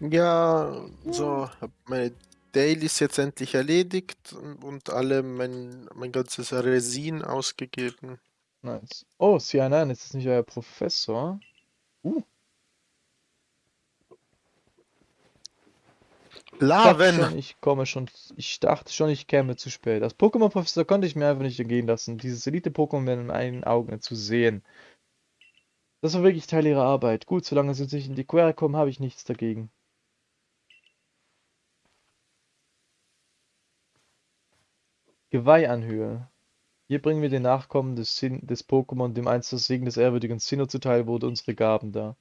Ja, so, habe meine Dailies jetzt endlich erledigt und alle mein mein ganzes Resin ausgegeben. Nice. Oh, C9, ist das nicht euer Professor? Uh, ich Laven! schon, ich komme schon. Ich dachte schon, ich käme zu spät. Als Pokémon-Professor konnte ich mir einfach nicht entgehen lassen, dieses Elite-Pokémon mit meinen Augen zu sehen. Das war wirklich Teil ihrer Arbeit. Gut, solange sie nicht in die Quere kommen, habe ich nichts dagegen. Geweihanhöhe. Hier bringen wir den Nachkommen des, Sin des Pokémon, dem einst das Segen des ehrwürdigen Sinnoh zuteil wurde, unsere Gaben dar.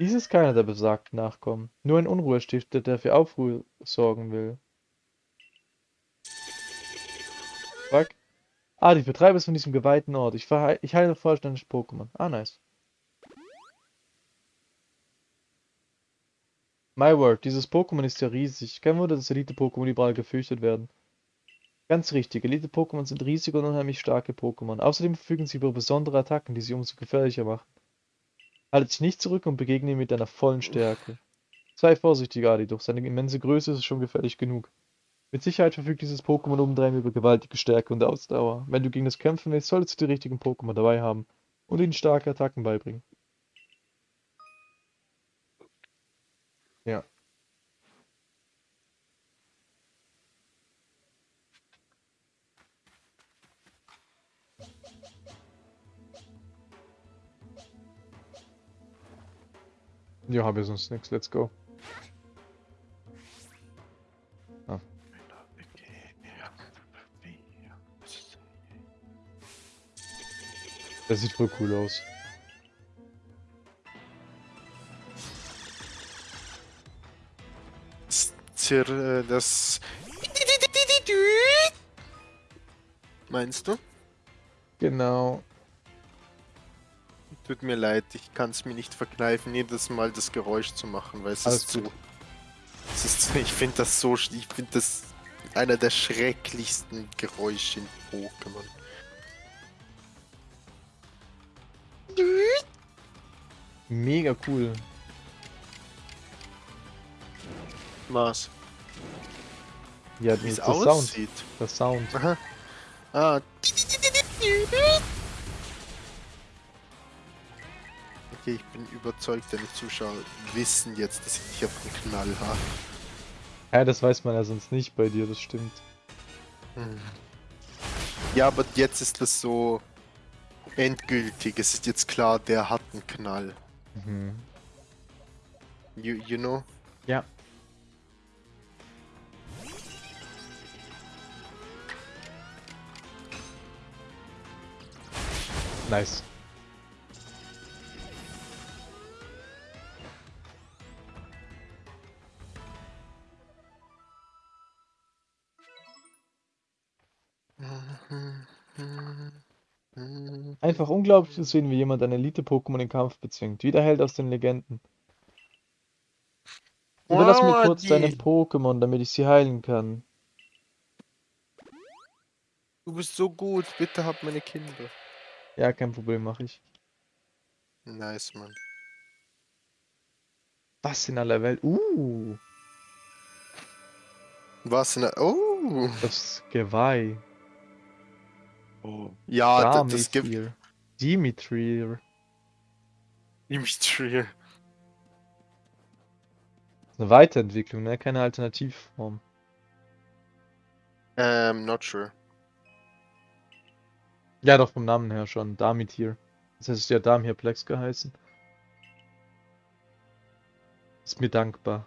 Dies ist keiner der besagten Nachkommen, nur ein Unruhestifter, der für Aufruhr sorgen will. Fuck. Ah, die Vertreiber ist von diesem geweihten Ort. Ich, ich heile vollständig Pokémon. Ah, nice. My word, dieses Pokémon ist ja riesig. Kein Wunder, dass Elite-Pokémon überall gefürchtet werden. Ganz richtig, Elite-Pokémon sind riesige und unheimlich starke Pokémon. Außerdem verfügen sie über besondere Attacken, die sie umso gefährlicher machen. Haltet dich nicht zurück und begegne ihm mit deiner vollen Stärke. Sei vorsichtig, Adi, durch seine immense Größe ist schon gefährlich genug. Mit Sicherheit verfügt dieses Pokémon obendrein über gewaltige Stärke und Ausdauer. Wenn du gegen es kämpfen willst, solltest du die richtigen Pokémon dabei haben und ihnen starke Attacken beibringen. Ja. Ja, habe ich sonst nichts. Let's go. Das sieht voll cool aus. Das Zir äh, das Meinst du? Genau. Tut mir leid, ich kann es mir nicht verkneifen, jedes Mal das Geräusch zu machen, weil es Alles ist so. gut. Es ist, ich finde das so, ich finde das einer der schrecklichsten Geräusche in Pokémon. Mega cool. Was? Ja, Wie es das Sound. aussieht. Der Sound. Aha. Ah. Okay, ich bin überzeugt, deine Zuschauer wissen jetzt, dass ich auf den Knall habe. Ja, das weiß man ja sonst nicht bei dir, das stimmt. Hm. Ja, aber jetzt ist das so endgültig. Es ist jetzt klar, der hat einen Knall. Mhm. You, you know? Ja. Nice. Einfach unglaublich zu sehen, wie jemand ein Elite-Pokémon im Kampf bezwingt, wie der Held aus den Legenden. Überlass mir Wow, kurz deine Pokémon, damit ich sie heilen kann. Du bist so gut, bitte hab meine Kinder. Ja, kein Problem, mache ich. Nice, Mann. Was in aller Welt? Uh, Was in der. Oh! das Geweih. oh. Ja, da, das gibt. Dimitri. Dimitri. Eine Weiterentwicklung, ne? Keine Alternativform. Ähm, not sure. Ja, doch vom Namen her schon. Damithir. Das heißt, es ja Damhirplex geheißen. Ist mir dankbar.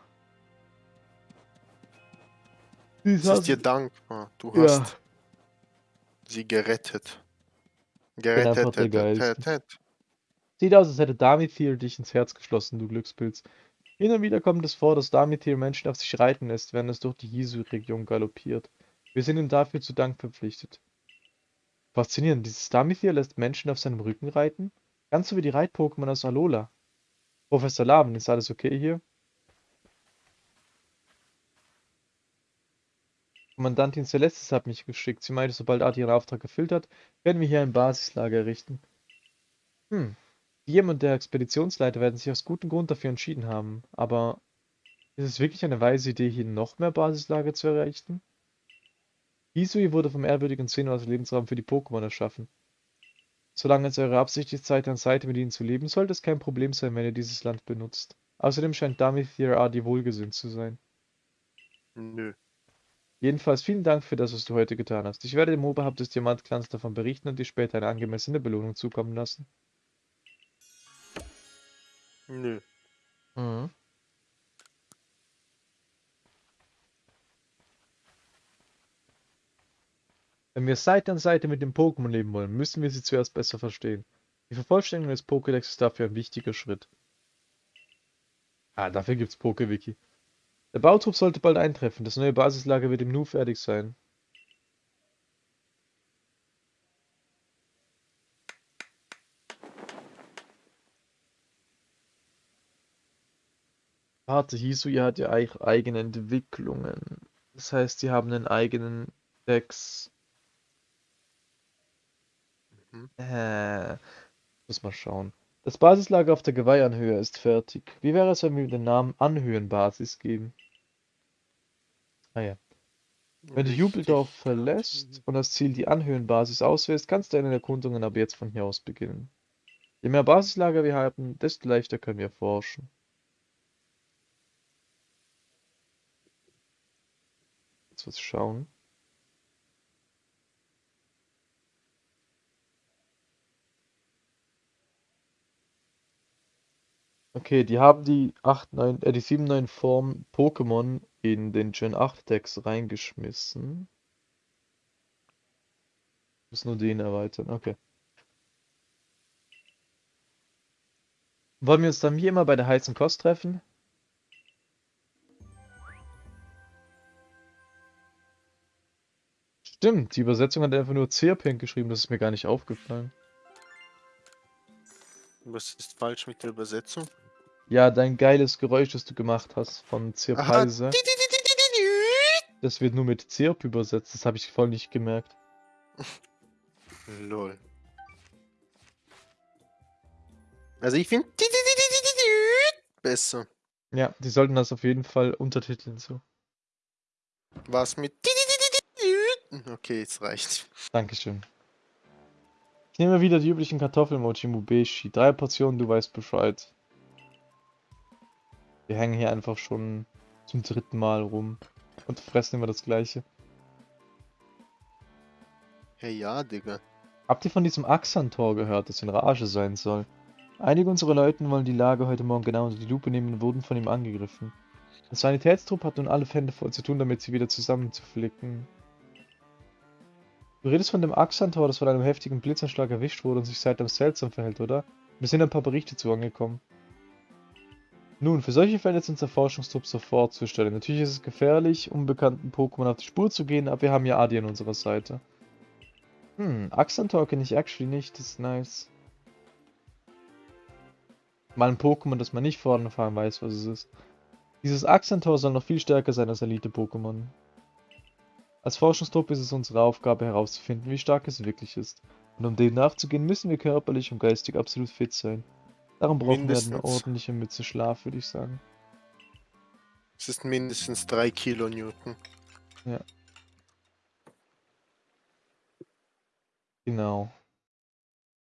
Es ist dir dankbar. Du Ja. hast sie gerettet. einfach Gerettet. der tet, Geilste. tet, tet. Sieht aus, als hätte Damithir dich ins Herz geschlossen, du Glückspilz. Hin und wieder kommt es vor, dass Damithir Menschen auf sich reiten lässt, während es durch die Hisu-Region galoppiert. Wir sind ihm dafür zu Dank verpflichtet. Faszinierend, dieses Damithir lässt Menschen auf seinem Rücken reiten? Ganz so wie die Reit-Pokémon aus Alola. Professor Laven, ist alles okay hier? Kommandantin Celestis hat mich geschickt. Sie meinte, sobald Adi ihren Auftrag erfüllt hat, werden wir hier ein Basislager errichten. Hm. Guillaume und der Expeditionsleiter werden sich aus gutem Grund dafür entschieden haben, aber ist es wirklich eine weise Idee, hier noch mehr Basislager zu errichten? Hisui wurde vom ehrwürdigen Zeno als Lebensraum für die Pokémon erschaffen. Solange es eure Absicht ist, Seite an Seite mit ihnen zu leben, sollte es kein Problem sein, wenn ihr dieses Land benutzt. Außerdem scheint Damithier Adi wohlgesinnt zu sein. Nö. Jedenfalls vielen Dank für das, was du heute getan hast. Ich werde dem Oberhaupt des Diamantclans davon berichten und dir später eine angemessene Belohnung zukommen lassen. Nö. Mhm. Wenn wir Seite an Seite mit dem Pokémon leben wollen, müssen wir sie zuerst besser verstehen. Die Vervollständigung des Pokédex ist dafür ein wichtiger Schritt. Ah, dafür gibt's PokeWiki. Der Bautrupp sollte bald eintreffen. Das neue Basislager wird im Nu fertig sein. Warte, Hisui hat ja eigene Entwicklungen. Das heißt, sie haben einen eigenen Dex. Mhm. Äh, muss mal schauen. Das Basislager auf der Geweihanhöhe ist fertig. Wie wäre es, wenn wir den Namen Anhöhenbasis geben? Ah ja. Wenn du Jubeldorf verlässt und das Ziel die Anhöhenbasis auswählst, kannst du deine Erkundungen ab jetzt von hier aus beginnen. Je mehr Basislager wir haben, desto leichter können wir forschen. Jetzt was schauen. Okay, die haben die 8, 9, äh, die 7, 9 Form Pokémon in den Gen 8 Decks reingeschmissen. Muss nur den erweitern, okay. Wollen wir uns dann wie immer bei der heißen Kost treffen? Stimmt, die Übersetzung hat einfach nur Zierpink geschrieben, das ist mir gar nicht aufgefallen. Was ist falsch mit der Übersetzung? Ja, dein geiles Geräusch, das du gemacht hast von Zirpeise. Das wird nur mit Zirp übersetzt, das habe ich voll nicht gemerkt. Lol. Also ich finde besser. Ja, die sollten das auf jeden Fall untertiteln so. Was mit Okay, jetzt reicht's. Dankeschön. Ich nehme wieder die üblichen Kartoffelmochi Mubeshi. Drei Portionen, du weißt Bescheid. Wir hängen hier einfach schon zum dritten Mal rum und fressen immer das gleiche. Hey ja, Digga. Habt ihr von diesem Axantor gehört, das in Rage sein soll? Einige unserer Leute wollen die Lage heute Morgen genau unter die Lupe nehmen und wurden von ihm angegriffen. Der Sanitätstrupp hat nun alle Hände voll zu tun, damit sie wieder zusammenzuflicken. Du redest von dem Axantor, das von einem heftigen Blitzanschlag erwischt wurde und sich seitdem seltsam verhält, oder? Mir sind ein paar Berichte zu angekommen. Nun, für solche Fälle ist unser Forschungstrupp sofort Stelle. Natürlich ist es gefährlich, unbekannten Pokémon auf die Spur zu gehen, aber wir haben ja Adi an unserer Seite. Hm, Axantor kenne ich actually nicht, das ist nice. Mal ein Pokémon, das man nicht vorne fahren weiß, was es ist. Dieses Axantor soll noch viel stärker sein als Elite-Pokémon. Als Forschungstrupp ist es unsere Aufgabe herauszufinden, wie stark es wirklich ist. Und um dem nachzugehen, müssen wir körperlich und geistig absolut fit sein. Darum brauchen wir eine ordentliche Mütze Schlaf, würde ich sagen. Es ist mindestens 3 Kilonewton. Ja. Genau.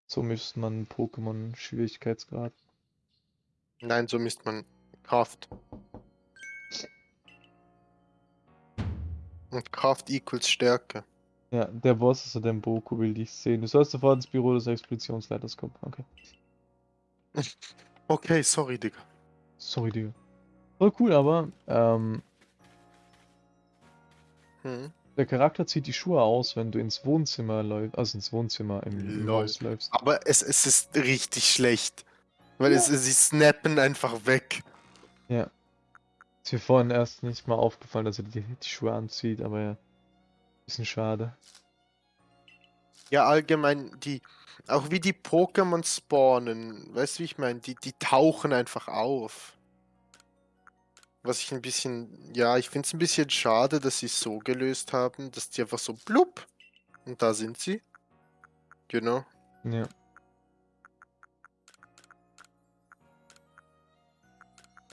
So misst man Pokémon Schwierigkeitsgrad. Nein, so misst man Kraft. Und Kraft equals Stärke. Ja, der Boss ist der Boku will dich sehen. Du sollst sofort ins Büro des Expeditionsleiters kommen. Okay. Okay, sorry, Digga. Sorry, Digga. Voll cool, aber ähm, hm. der Charakter zieht die Schuhe aus, wenn du ins Wohnzimmer läufst, also ins Wohnzimmer im, im Haus läufst. Aber es, es ist richtig schlecht. Weil ja. es, sie snappen einfach weg. Ja. Ist mir vorhin erst nicht mal aufgefallen, dass er die, die Schuhe anzieht, aber ja. Bisschen schade. Ja, allgemein, die, auch wie die Pokémon spawnen, weißt du, wie ich meine? Die, die tauchen einfach auf. Was ich ein bisschen, ja, ich finde es ein bisschen schade, dass sie es so gelöst haben, dass die einfach so blub und da sind sie. Genau. Ja.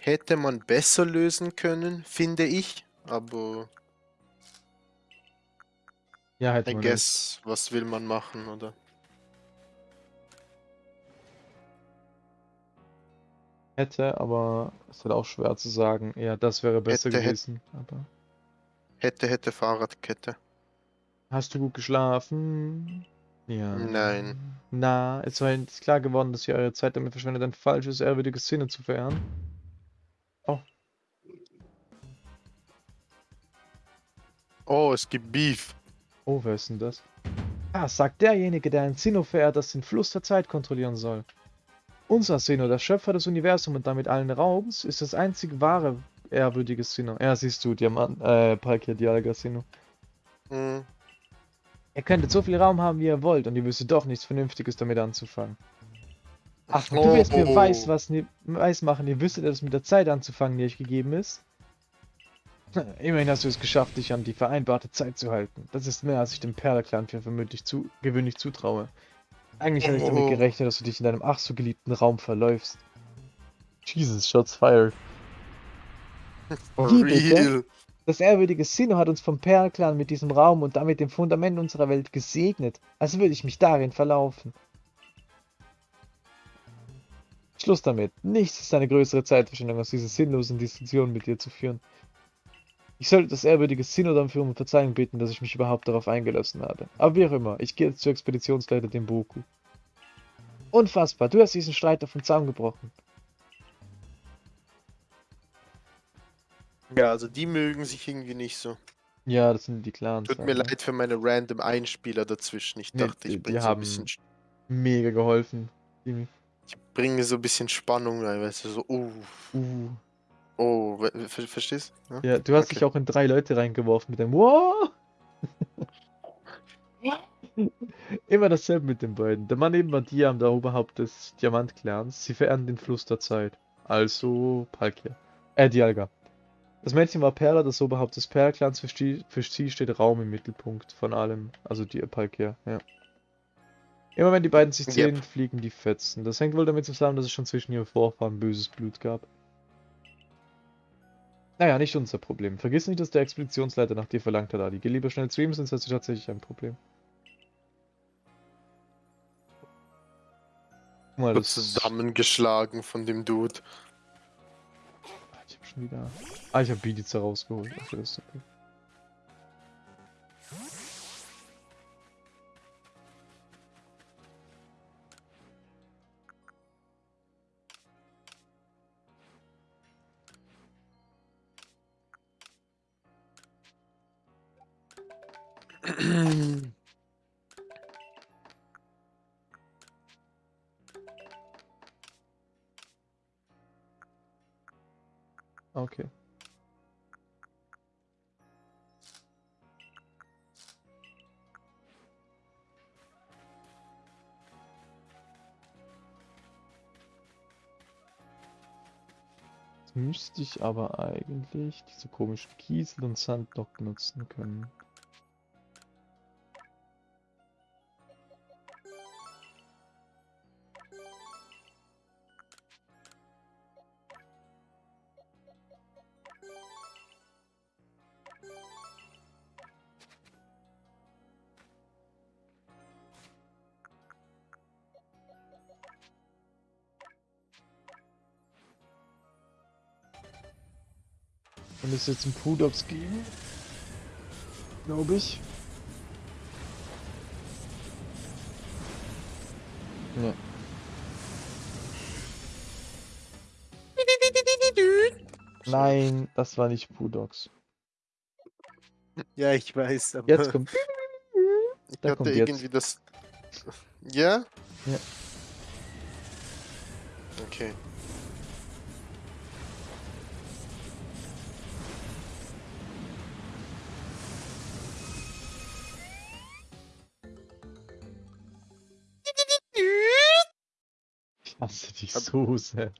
Hätte man besser lösen können, finde ich. Aber Ja, hätte I guess, was will man machen, oder? Hätte, aber es ist halt auch schwer zu sagen. Ja, das wäre besser Hätte, hätte. gewesen. Aber Hätte, hätte Fahrradkette. hast du gut geschlafen? Ja. Nein. Na, es war jetzt klar geworden, dass ihr eure Zeit damit verschwendet, ein falsches, ehrwürdiges Sinne zu verehren. Oh, es gibt Beef. Oh, wer ist denn das? Ah, sagt derjenige, der ein Sinnoh verehrt, das den Fluss der Zeit kontrollieren soll. Unser Sinnoh, der Schöpfer des Universums und damit allen Raums, ist das einzig wahre, ehrwürdige Sinnoh. Ja, siehst du, Diamant, äh, Palkia Dialga Sinnoh. Hm. Ihr könntet so viel Raum haben, wie ihr wollt, und ihr wüsstet doch nichts Vernünftiges damit anzufangen. Ach, du wirst mir Oh. weiß, was ni- weiß machen, ihr wüsstet etwas mit der Zeit anzufangen, die euch gegeben ist. Immerhin hast du es geschafft, dich an die vereinbarte Zeit zu halten. Das ist mehr, als ich dem Perlerclan für vermutlich zu gewöhnlich zutraue. Eigentlich hatte ich damit Oh. gerechnet, dass du dich in deinem ach so geliebten Raum verläufst. Jesus, shots fired. For Wie bitte? Das ehrwürdige Sinnoh hat uns vom Perlclan mit diesem Raum und damit dem Fundament unserer Welt gesegnet, als würde ich mich darin verlaufen. Schluss damit. Nichts ist eine größere Zeitverschwendung, als diese sinnlosen Diskussionen mit dir zu führen. Ich sollte das ehrwürdige Sinnoh dafür um Verzeihung bitten, dass ich mich überhaupt darauf eingelassen habe. Aber wie auch immer, ich gehe jetzt zur Expeditionsleiter dem Boku. Unfassbar, du hast diesen Streiter vom Zaun gebrochen. Ja, also die mögen sich irgendwie nicht so. Ja, das sind die Clans. Tut mir leid für meine random Einspieler dazwischen. Ich Nee, dachte, die- ich bringe die so ein bisschen, Sch- Mega geholfen. Jimmy. Ich bringe so ein bisschen Spannung rein, weißt du, so, uh, Uh. oh, ver verstehst? Ja? Ja, du hast Okay. dich auch in drei Leute reingeworfen mit dem Wow! Immer dasselbe mit den beiden. Der Mann neben Diam, der Oberhaupt des Diamant-Clans, sie verehren den Fluss der Zeit. Also Palkia. Äh, Dialga. Das Mädchen war Perla, das Oberhaupt des Perl-Clans. Für, für sie steht Raum im Mittelpunkt von allem. Also die Palkia, ja. Immer wenn die beiden sich Yep. sehen, fliegen die Fetzen. Das hängt wohl damit zusammen, dass es schon zwischen ihren Vorfahren böses Blut gab. Naja, nicht unser Problem. Vergiss nicht, dass der Expeditionsleiter nach dir verlangt hat, Ali. Geh lieber schnell zu ihm, sonst hast du tatsächlich ein Problem. Mal, das... zusammengeschlagen von dem Dude. Ich hab schon wieder... Ah, ich hab Bidiza rausgeholt. Also das ist okay. Okay. Jetzt müsste ich aber eigentlich diese komischen Kiesel und Sand noch benutzen können. Und es jetzt einen Pudox geben? Glaube ich. Ja. Nein, das war nicht Pudox. Ja, ich weiß, aber Jetzt kommt. ich da hatte kommt jetzt. irgendwie das. Ja? Ja. Okay. Hasse dich Ab- so sehr.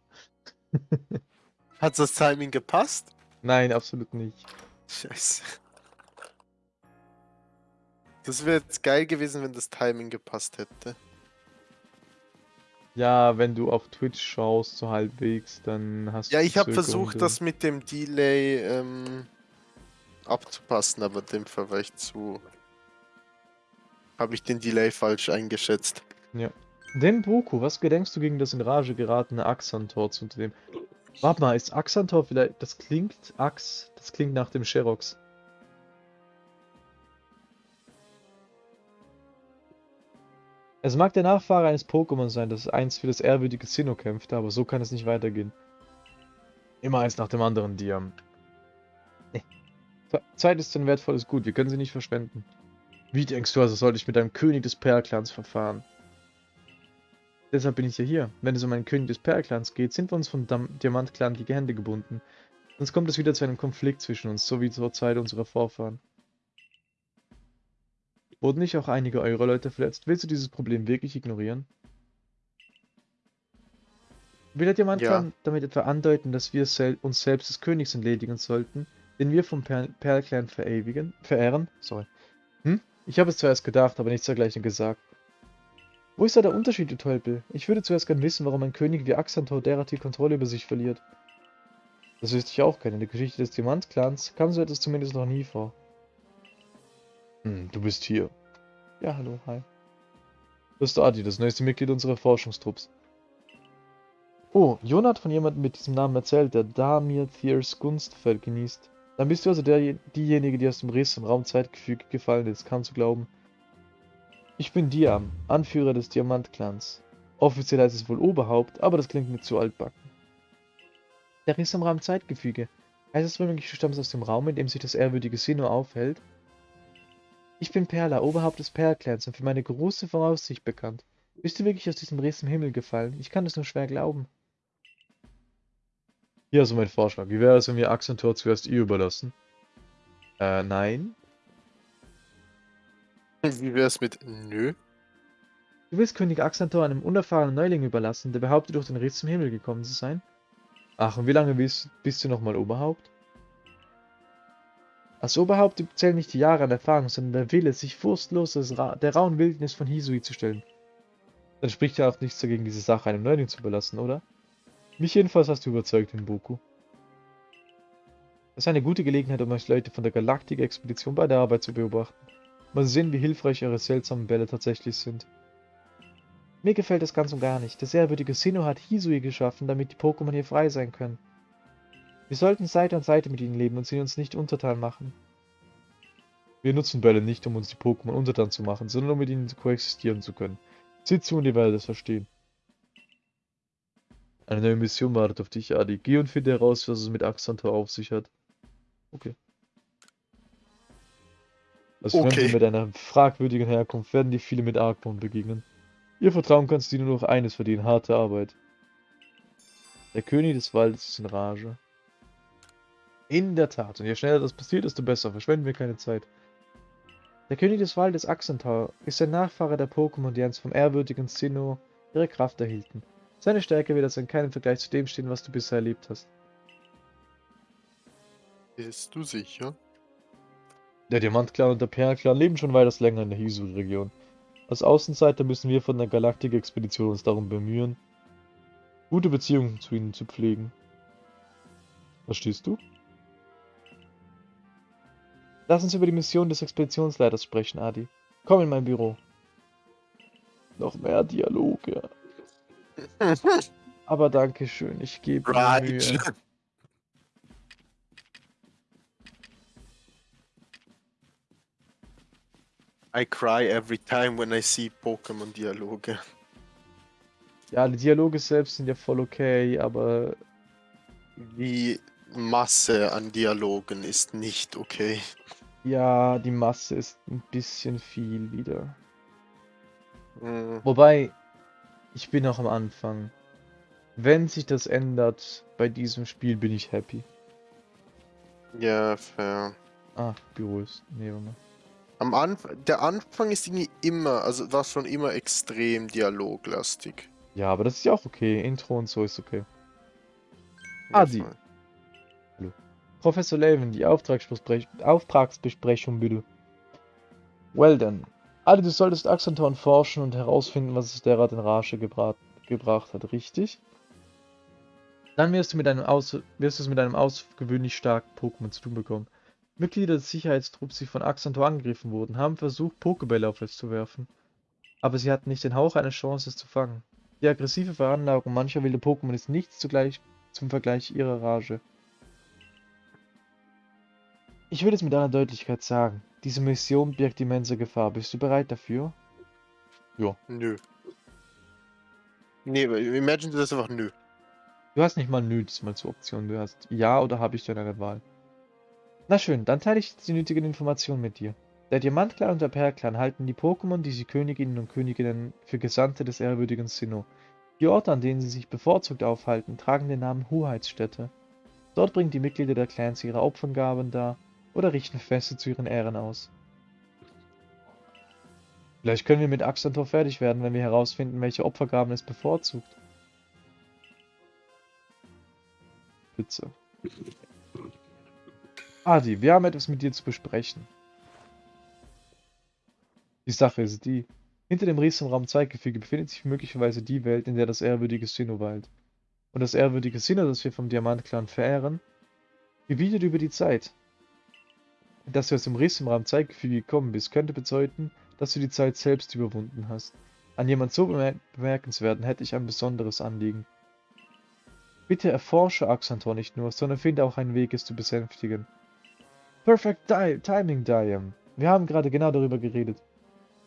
Hat das Timing gepasst? Nein, absolut nicht. Scheiße. Das wäre jetzt geil gewesen, wenn das Timing gepasst hätte. Ja, wenn du auf Twitch schaust, so halbwegs, dann hast Ja, du ich habe versucht, das mit dem Delay ähm, abzupassen, aber dem Fall war ich zu. Habe ich den Delay falsch eingeschätzt. Denn Boku, was gedenkst du gegen das in Rage geratene Axantor zu dem? Warte mal, ist Axantor vielleicht. Das klingt Ax, das klingt nach dem Sherox. Es mag der Nachfahre eines Pokémon sein, das einst für das ehrwürdige Sinnoh kämpfte, aber so kann es nicht weitergehen. Immer eins nach dem anderen, Diam. Zeit ist ein wertvolles Gut, wir können sie nicht verschwenden. Wie denkst du also, sollte ich mit einem König des Perlclans verfahren? Deshalb bin ich ja hier. Wenn es um einen König des Perlclans geht, sind wir uns von Dam Diamantclan die Hände gebunden. Sonst kommt es wieder zu einem Konflikt zwischen uns, so wie zur Zeit unserer Vorfahren. Wurden nicht auch einige eurer Leute verletzt? Willst du dieses Problem wirklich ignorieren? Will der Diamantclan damit etwa andeuten, dass wir sel uns selbst des Königs entledigen sollten, den wir vom per Perlclan verewigen, verehren? Sorry. Hm? Ich habe es zuerst gedacht, aber nichts dergleichen gesagt. Wo ist da der Unterschied, du Tölpel? Ich würde zuerst gern wissen, warum ein König wie Axantor derart die Kontrolle über sich verliert. Das wüsste ich auch gerne. In der Geschichte des Diamantclans kam so etwas zumindest noch nie vor. Hm, du bist hier. Ja, hallo, hi. Das ist Adi, das neueste Mitglied unserer Forschungstrupps. Oh, Jon hat von jemandem mit diesem Namen erzählt, der Damir Thiers Gunst genießt. Dann bist du also der, diejenige, die aus dem Riss im Raumzeitgefüge gefallen ist, kaum zu glauben. Ich bin Diam, Anführer des Diamantclans. Offiziell heißt es wohl Oberhaupt, aber das klingt mir zu altbacken. Der Riss im Raumzeitgefüge. Heißt es womöglich, du stammst aus dem Raum, in dem sich das ehrwürdige Sinnoh aufhält? Ich bin Perla, Oberhaupt des Perlclans und für meine große Voraussicht bekannt. Bist du wirklich aus diesem Riss im Himmel gefallen? Ich kann es nur schwer glauben. Hier also mein Vorschlag. Wie wäre es, wenn wir Axantor zuerst ihr überlassen? Äh, nein. Wie wär's mit Nö? Du willst König Axantor einem unerfahrenen Neuling überlassen, der behauptet, durch den Riss zum Himmel gekommen zu sein? Ach, und wie lange bist, bist du nochmal Oberhaupt? Als Oberhaupt zählen nicht die Jahre an Erfahrung, sondern der Wille, sich furchtlos der rauen Wildnis von Hisui zu stellen. Dann spricht ja auch nichts dagegen, diese Sache einem Neuling zu überlassen, oder? Mich jedenfalls hast du überzeugt, Boku. Das ist eine gute Gelegenheit, um euch Leute von der Galaktik-Expedition bei der Arbeit zu beobachten. Mal sehen, wie hilfreich eure seltsamen Bälle tatsächlich sind. Mir gefällt das ganz und gar nicht. Der ehrwürdige Sinnoh hat Hisui geschaffen, damit die Pokémon hier frei sein können. Wir sollten Seite an Seite mit ihnen leben und sie uns nicht untertan machen. Wir nutzen Bälle nicht, um uns die Pokémon untertan zu machen, sondern um mit ihnen koexistieren zu können. Sieh zu und ihr werdet es verstehen. Eine neue Mission wartet auf dich, Adi. Geh und finde heraus, was es mit Axantor auf sich hat. Okay. Als Okay. Fremde mit einer fragwürdigen Herkunft werden dir viele mit Argwohn begegnen. Ihr Vertrauen kannst du nur noch eines verdienen, harte Arbeit. Der König des Waldes ist in Rage. In der Tat, und je schneller das passiert, desto besser. Verschwenden wir keine Zeit. Der König des Waldes Axantor ist ein Nachfahre der Pokémon, die einst vom ehrwürdigen Sinnoh ihre Kraft erhielten. Seine Stärke wird also in keinem Vergleich zu dem stehen, was du bisher erlebt hast. Bist du sicher? Der Diamantclan und der Perlclan leben schon weitaus länger in der Hisui-Region. Als Außenseiter müssen wir von der Galaktik-Expedition uns darum bemühen, gute Beziehungen zu ihnen zu pflegen. Verstehst du? Lass uns über die Mission des Expeditionsleiters sprechen, Adi. Komm in mein Büro. Noch mehr Dialoge. Aber danke schön, ich gebe mir Mühe. I cry every time when I see Pokémon-Dialoge. Ja, die Dialoge selbst sind ja voll okay, aber Die Masse an Dialogen ist nicht okay. ja, die Masse ist ein bisschen viel wieder. Hm, Wobei, ich bin noch am Anfang. Wenn sich das ändert bei diesem Spiel, bin ich happy. Ja, fair. Ah, Büro ist. Nee, warte mal. Am Anfang, der Anfang ist irgendwie immer, also war schon immer extrem dialoglastig. Ja, aber das ist ja auch okay. Intro und so ist okay. Adi. voll. Professor Levin, die Auftragsbesprech Auftragsbesprechung bitte. Well then. Adi, du solltest Axanton forschen und herausfinden, was es derart in Rage gebracht hat, richtig? Dann wirst du mit einem aus wirst du es mit einem außergewöhnlich starken Pokémon zu tun bekommen. Mitglieder des Sicherheitstrupps, die von Axantor angegriffen wurden, haben versucht, Pokébälle auf es zu werfen. Aber sie hatten nicht den Hauch einer Chance, es zu fangen. Die aggressive Veranlagung mancher wilde Pokémon ist nichts zugleich zum Vergleich ihrer Rage. Ich will es mit aller Deutlichkeit sagen. Diese Mission birgt immense Gefahr. Bist du bereit dafür? Ja. Nö. Nee, imagine das einfach nö. Du hast nicht mal nö diesmal zur Option. Du hast ja oder habe ich deine Wahl. Na schön, dann teile ich jetzt die nötigen Informationen mit dir. Der Diamantclan und der Perlclan halten die Pokémon, die sie Königinnen und Königinnen für Gesandte des ehrwürdigen Sinnoh. Die Orte, an denen sie sich bevorzugt aufhalten, tragen den Namen Hoheitsstädte. Dort bringen die Mitglieder der Clans ihre Opfergaben dar oder richten Feste zu ihren Ehren aus. Vielleicht können wir mit Axantor fertig werden, wenn wir herausfinden, welche Opfergaben es bevorzugt. Bitte. Adi, wir haben etwas mit dir zu besprechen. Die Sache ist die, hinter dem Riesen Raum 2 Gefüge befindet sich möglicherweise die Welt, in der das ehrwürdige Sinnoh weilt. Und das ehrwürdige Sinnoh, das wir vom Diamant-Clan verehren, gebietet über die Zeit. Dass du aus dem Riss im Raum 2 Gefüge gekommen bist, könnte bedeuten, dass du die Zeit selbst überwunden hast. An jemand so bemer bemerkenswerten hätte ich ein besonderes Anliegen. Bitte erforsche Axantor nicht nur, sondern finde auch einen Weg, es zu besänftigen. Perfect Di Timing, Diam. Wir haben gerade genau darüber geredet.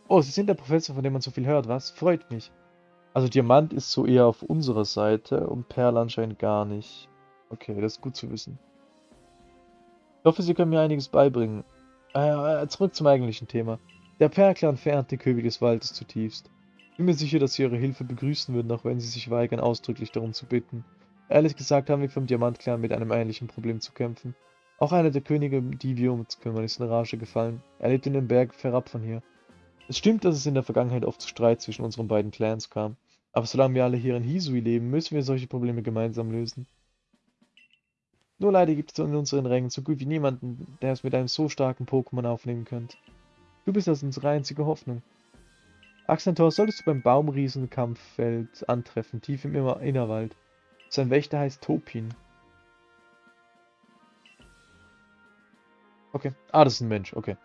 Oh, Sie sind der Professor, von dem man so viel hört, was? Freut mich. Also Diamant ist so eher auf unserer Seite und Perl anscheinend gar nicht. Okay, das ist gut zu wissen. Ich hoffe, Sie können mir einiges beibringen. Äh, zurück zum eigentlichen Thema. Der Perlclan verehrt die Köbel des Waldes zutiefst. Ich bin mir sicher, dass Sie Ihre Hilfe begrüßen würden, auch wenn Sie sich weigern, ausdrücklich darum zu bitten. Ehrlich gesagt haben wir vom Diamantclan mit einem ähnlichen Problem zu kämpfen. Auch einer der Könige, uns kümmern, ist in Rage gefallen. Er lebt in den Berg fernab von hier. Es stimmt, dass es in der Vergangenheit oft zu Streit zwischen unseren beiden Clans kam. Aber solange wir alle hier in Hisui leben, müssen wir solche Probleme gemeinsam lösen. Nur leider gibt es in unseren Rängen so gut wie niemanden, der es mit einem so starken Pokémon aufnehmen könnte. Du bist also unsere einzige Hoffnung. Axantor solltest du beim Baumriesenkampffeld antreffen, tief im Innerwald. Sein Wächter heißt Topin. Okay. Ah, das ist ein Mensch, okay.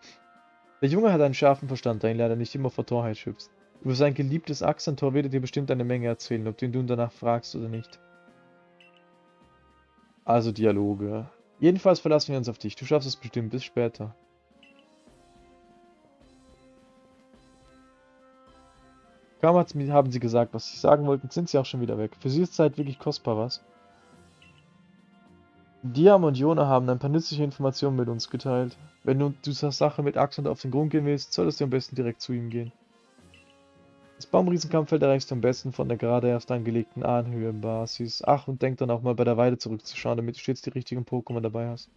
Der Junge hat einen scharfen Verstand, der ihn leider nicht immer vor Torheit schützt. Über sein geliebtes Axantor wird er dir bestimmt eine Menge erzählen, ob du ihn danach fragst oder nicht. Also Dialoge. Jedenfalls verlassen wir uns auf dich. Du schaffst es bestimmt. Bis später. Kaum haben sie gesagt, was sie sagen wollten, sind sie auch schon wieder weg. Für sie ist Zeit wirklich kostbar, was? Diam und Jona haben ein paar nützliche Informationen mit uns geteilt. Wenn du dieser Sache mit Axel auf den Grund gehen willst, solltest du am besten direkt zu ihm gehen. Das Baumriesenkampffeld erreichst du am besten von der gerade erst angelegten Anhöhenbasis. Ach, und denk dann auch mal bei der Weide zurückzuschauen, damit du stets die richtigen Pokémon dabei hast.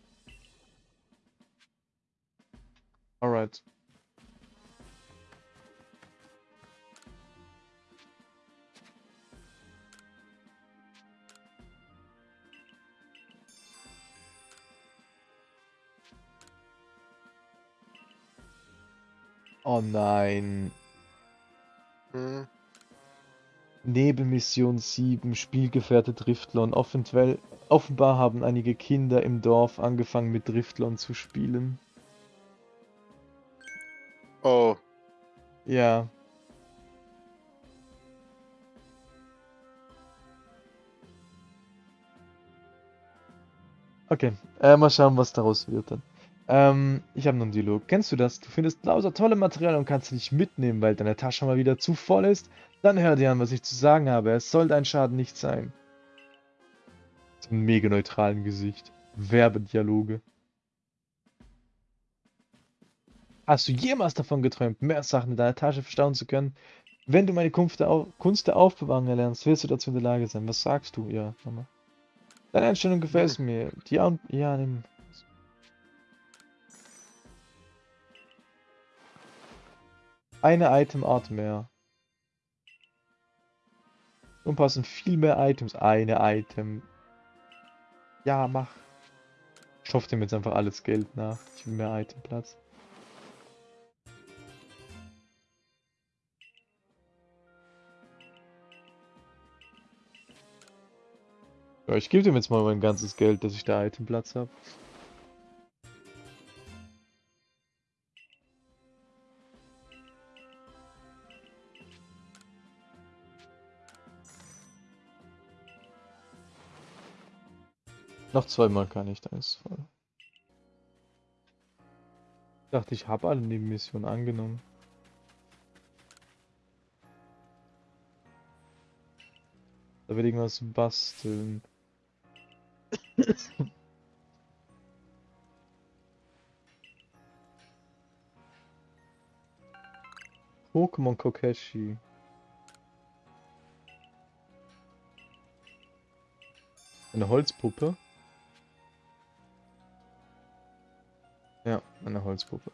Alright. Oh nein. Hm. Nebelmission 7, Spielgefährte Driftlon. Offenbar, offenbar haben einige Kinder im Dorf angefangen mit Driftlon zu spielen. Oh. Ja. Okay, äh, mal schauen, was daraus wird dann. Ähm, ich habe noch einen Dialog. Kennst du das? Du findest lauter tolle Material und kannst sie nicht mitnehmen, weil deine Tasche mal wieder zu voll ist? Dann hör dir an, was ich zu sagen habe. Es soll dein Schaden nicht sein. So ein mega neutralen Gesicht. Werbedialoge. Hast du jemals davon geträumt, mehr Sachen in deiner Tasche verstauen zu können? Wenn du meine Kunst der, Auf Kunst der Aufbewahrung erlernst, wirst du dazu in der Lage sein. Was sagst du? Ja, Mama. Deine Einstellung gefällt mir. Die ja, nimm. Eine Itemart mehr. Und passen viel mehr Items. Eine Item. Ja, mach. Ich hoffe dem jetzt einfach alles Geld nach. Ich will mehr Itemplatz. Ja, ich gebe dem jetzt mal mein ganzes Geld, dass ich da Itemplatz habe. Noch zweimal kann ich, dann ist voll. Ich dachte, ich habe alle Nebenmissionen angenommen. Da will irgendwas basteln. Pokémon Kokeshi. Eine Holzpuppe? Ja, eine Holzpuppe.